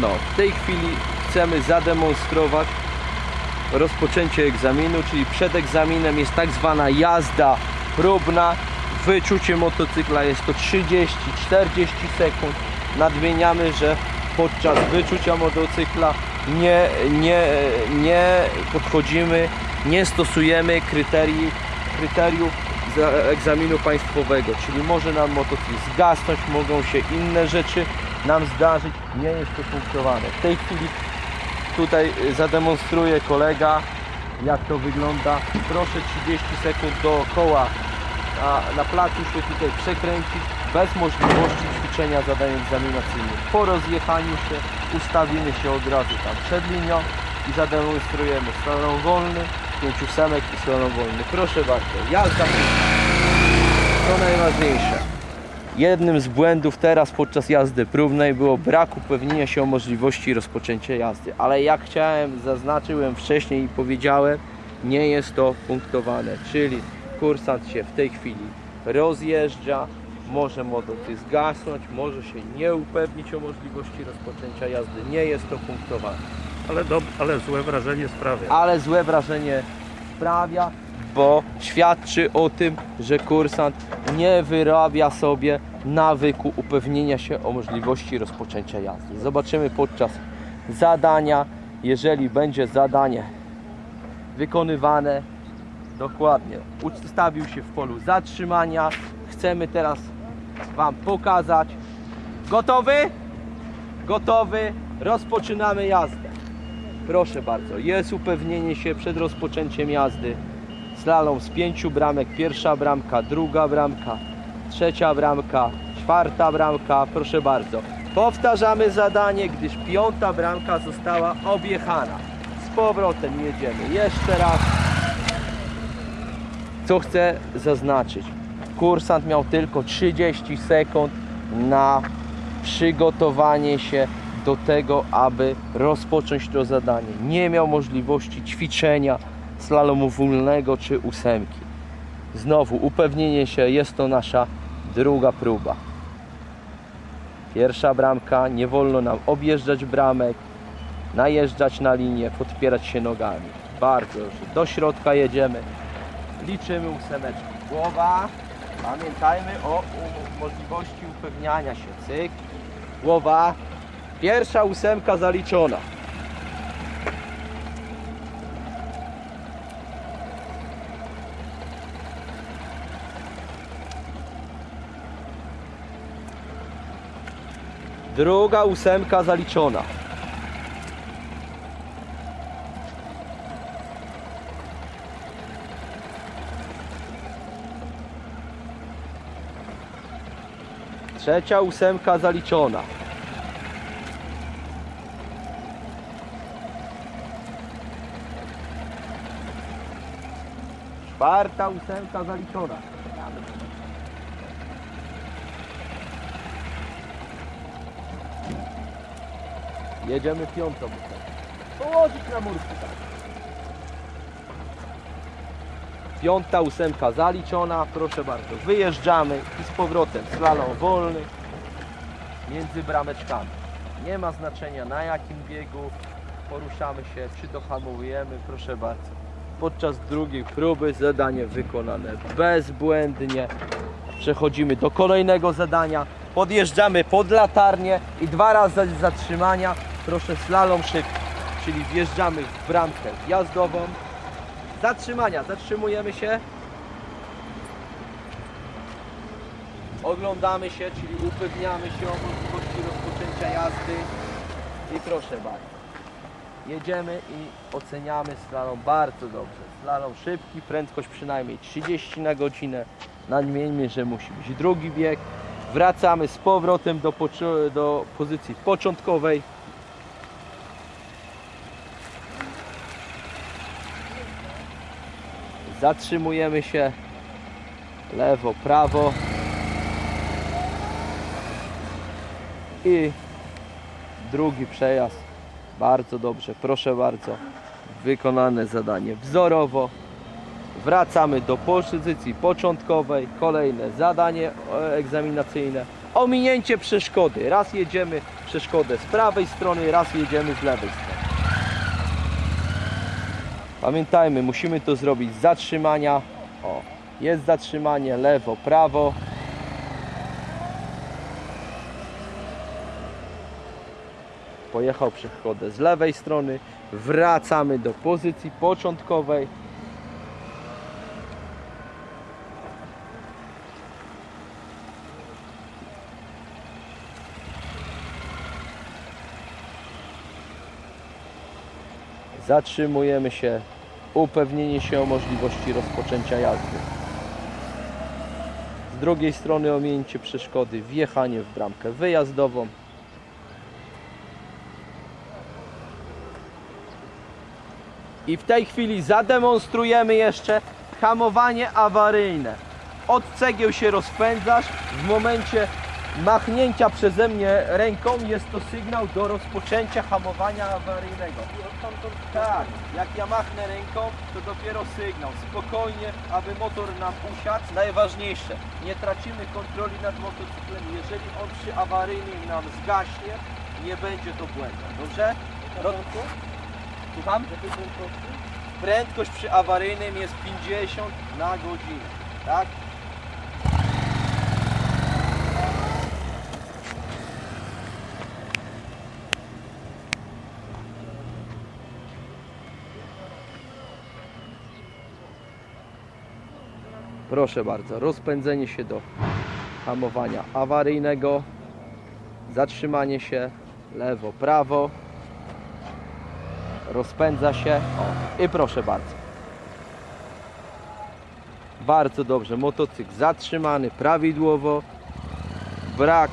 No, w tej chwili chcemy zademonstrować rozpoczęcie egzaminu, czyli przed egzaminem jest tak zwana jazda próbna. Wyczucie motocykla jest to 30-40 sekund. Nadmieniamy, że podczas wyczucia motocykla nie, nie, nie podchodzimy, nie stosujemy kryteriów egzaminu państwowego, czyli może nam motocykl zgasnąć, mogą się inne rzeczy nam zdarzyć, nie jest to punktowane. W tej chwili tutaj y, zademonstruje kolega jak to wygląda. Proszę 30 sekund dookoła a na placu się tutaj przekręcić bez możliwości ćwiczenia zadań egzaminacyjnych. Po rozjechaniu się ustawimy się od razu tam przed linią i zademonstrujemy slalom wolny, 5 ósemek i slalom wolny. Proszę bardzo, jazda to najważniejsze. Jednym z błędów teraz podczas jazdy próbnej było brak upewnienia się o możliwości rozpoczęcia jazdy. Ale jak chciałem, zaznaczyłem wcześniej i powiedziałem, nie jest to punktowane. Czyli kursant się w tej chwili rozjeżdża, może motocykl zgasnąć, może się nie upewnić o możliwości rozpoczęcia jazdy. Nie jest to punktowane. Ale, ale złe wrażenie sprawia. Ale złe wrażenie sprawia, bo świadczy o tym, że kursant nie wyrabia sobie nawyku upewnienia się o możliwości rozpoczęcia jazdy. Zobaczymy podczas zadania, jeżeli będzie zadanie wykonywane dokładnie, ustawił się w polu zatrzymania. Chcemy teraz Wam pokazać. Gotowy? Gotowy? Rozpoczynamy jazdę. Proszę bardzo, jest upewnienie się przed rozpoczęciem jazdy. Slalom z pięciu bramek, pierwsza bramka, druga bramka, trzecia bramka, czwarta bramka, proszę bardzo. Powtarzamy zadanie, gdyż piąta bramka została objechana. Z powrotem jedziemy. Jeszcze raz. Co chcę zaznaczyć? Kursant miał tylko 30 sekund na przygotowanie się do tego, aby rozpocząć to zadanie. Nie miał możliwości ćwiczenia slalomu wolnego czy ósemki. Znowu upewnienie się, jest to nasza druga próba. Pierwsza bramka, nie wolno nam objeżdżać bramek, najeżdżać na linię, podpierać się nogami. Bardzo dobrze. Do środka jedziemy. Liczymy ósemeczki. Głowa. Pamiętajmy o możliwości upewniania się. Cyk. Głowa. Pierwsza ósemka zaliczona. Druga ósemka zaliczona. Trzecia ósemka zaliczona. Czwarta ósemka zaliczona. Jedziemy piątą. Położyć na murku. Piąta ósemka zaliczona, proszę bardzo. Wyjeżdżamy i z powrotem slalom wolny między brameczkami. Nie ma znaczenia na jakim biegu poruszamy się, czy dohamowujemy, proszę bardzo. Podczas drugiej próby zadanie wykonane bezbłędnie. Przechodzimy do kolejnego zadania. Podjeżdżamy pod latarnię i dwa razy zatrzymania. Proszę slalom szybki, czyli wjeżdżamy w bramkę jazdową. Zatrzymania, zatrzymujemy się. Oglądamy się, czyli upewniamy się o możliwości rozpoczęcia jazdy. I proszę bardzo. Jedziemy i oceniamy slalom bardzo dobrze. Slalom szybki, prędkość przynajmniej 30 na godzinę. Nadmieńmy, że musi być drugi bieg. Wracamy z powrotem do, do pozycji początkowej. Zatrzymujemy się lewo, prawo i drugi przejazd. Bardzo dobrze, proszę bardzo. Wykonane zadanie wzorowo. wracamy do pozycji początkowej, kolejne zadanie e, egzaminacyjne, ominięcie przeszkody, raz jedziemy przeszkodę z prawej strony, raz jedziemy z lewej strony. Pamiętajmy, musimy to zrobić z zatrzymania, o, jest zatrzymanie, lewo, prawo, pojechał przeszkodę z lewej strony, wracamy do pozycji początkowej. Zatrzymujemy się, upewnienie się o możliwości rozpoczęcia jazdy. Z drugiej strony ominięcie przeszkody, wjechanie w bramkę wyjazdową. I w tej chwili zademonstrujemy jeszcze hamowanie awaryjne. Od cegieł się rozpędzasz. W momencie machnięcia przeze mnie ręką jest to sygnał do rozpoczęcia hamowania awaryjnego. Tak, jak ja machnę ręką, to dopiero sygnał. Spokojnie, aby motor nam usiadł. Najważniejsze, nie tracimy kontroli nad motocyklem. Jeżeli on przy awaryjnym nam zgaśnie, nie będzie to błędem. Dobrze? Słucham? Prędkość przy awaryjnym jest 50 na godzinę. Tak? Proszę bardzo, rozpędzenie się do hamowania awaryjnego, zatrzymanie się lewo, prawo, rozpędza się o, i proszę bardzo. Bardzo dobrze, motocykl zatrzymany prawidłowo, brak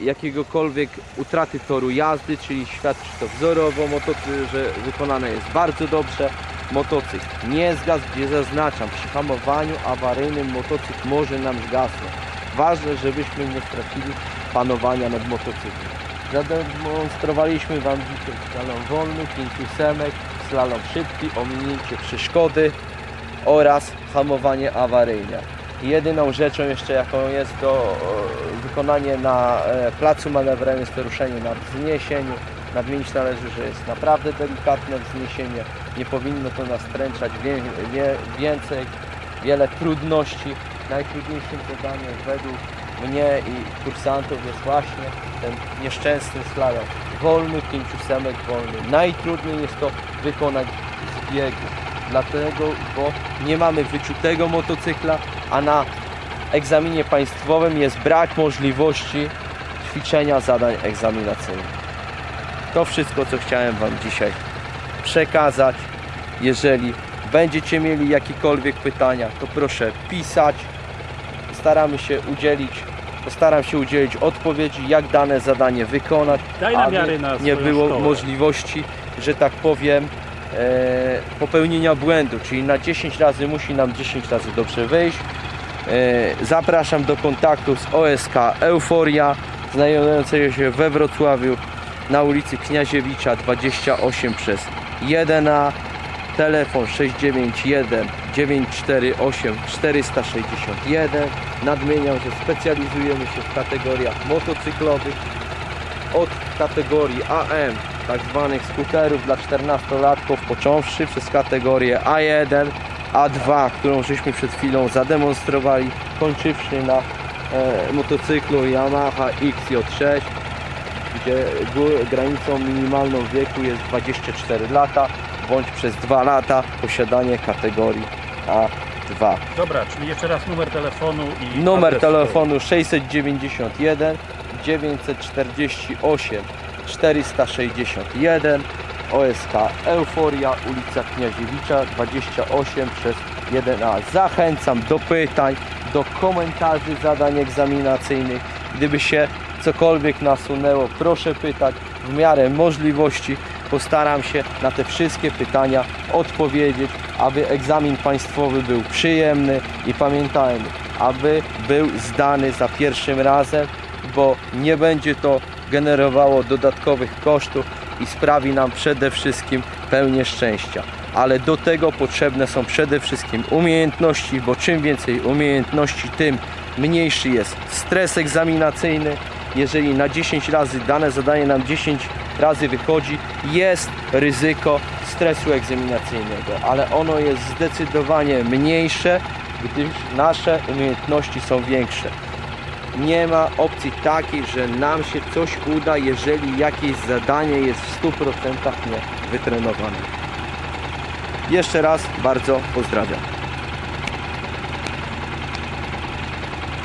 e, jakiegokolwiek utraty toru jazdy, czyli świadczy to wzorowo, motocykl, że wykonane jest bardzo dobrze. Motocykl nie zgasł, gdzie zaznaczam, przy hamowaniu awaryjnym motocykl może nam zgasnąć. Ważne, żebyśmy nie stracili panowania nad motocyklem. Zademonstrowaliśmy Wam dzisiaj slalom wolny, pięciu semek, slalom szybki, ominięcie przeszkody oraz hamowanie awaryjne. Jedyną rzeczą jeszcze jaką jest do e, wykonanie na e, placu manewrowym jest to ruszenie na wzniesieniu. Nadmienić należy, że jest naprawdę delikatne wzniesienie. Nie powinno to nastręczać wie, wie, więcej, wiele trudności. Najtrudniejszym zadaniem według mnie i kursantów jest właśnie ten nieszczęsny slalom. Wolny, pięciusemek wolny. Najtrudniej jest to wykonać z biegu. Dlatego, bo nie mamy wyczutego motocykla, a na egzaminie państwowym jest brak możliwości ćwiczenia zadań egzaminacyjnych. To wszystko, co chciałem Wam dzisiaj przekazać. Jeżeli będziecie mieli jakiekolwiek pytania, to proszę pisać. Staramy się udzielić, postaram się udzielić odpowiedzi, jak dane zadanie wykonać, Daj aby nie było szkołę. możliwości, że tak powiem, e, popełnienia błędu, czyli na 10 razy musi nam 10 razy dobrze wyjść. E, zapraszam do kontaktu z OSK Euforia, znajdującego się we Wrocławiu na ulicy Kniaziewicza 28 przez 1A. Telefon 691 948 461. Nadmieniam, że specjalizujemy się w kategoriach motocyklowych od kategorii AM, tak zwanych skuterów dla 14-latków, począwszy przez kategorię A1, A2, którą żeśmy przed chwilą zademonstrowali, kończywszy na e, motocyklu Yamaha XJ6, granicą minimalną wieku jest 24 lata, bądź przez 2 lata posiadanie kategorii A2. Dobra, czyli jeszcze raz numer telefonu i Numer adres telefonu 691 948 461 OSK Euforia, ulica Kniaziewicza 28 przez 1A. Zachęcam do pytań, do komentarzy zadań egzaminacyjnych. Gdyby się cokolwiek nasunęło, proszę pytać w miarę możliwości. Postaram się na te wszystkie pytania odpowiedzieć, aby egzamin państwowy był przyjemny i pamiętajmy, aby był zdany za pierwszym razem, bo nie będzie to generowało dodatkowych kosztów i sprawi nam przede wszystkim pełnię szczęścia. ale do tego potrzebne są przede wszystkim umiejętności, bo czym więcej umiejętności, tym mniejszy jest stres egzaminacyjny. Jeżeli na 10 razy dane zadanie nam 10 razy wychodzi, jest ryzyko stresu egzaminacyjnego, ale ono jest zdecydowanie mniejsze, gdyż nasze umiejętności są większe. Nie ma opcji takiej, że nam się coś uda, jeżeli jakieś zadanie jest w 100% nie wytrenowane. Jeszcze raz bardzo pozdrawiam.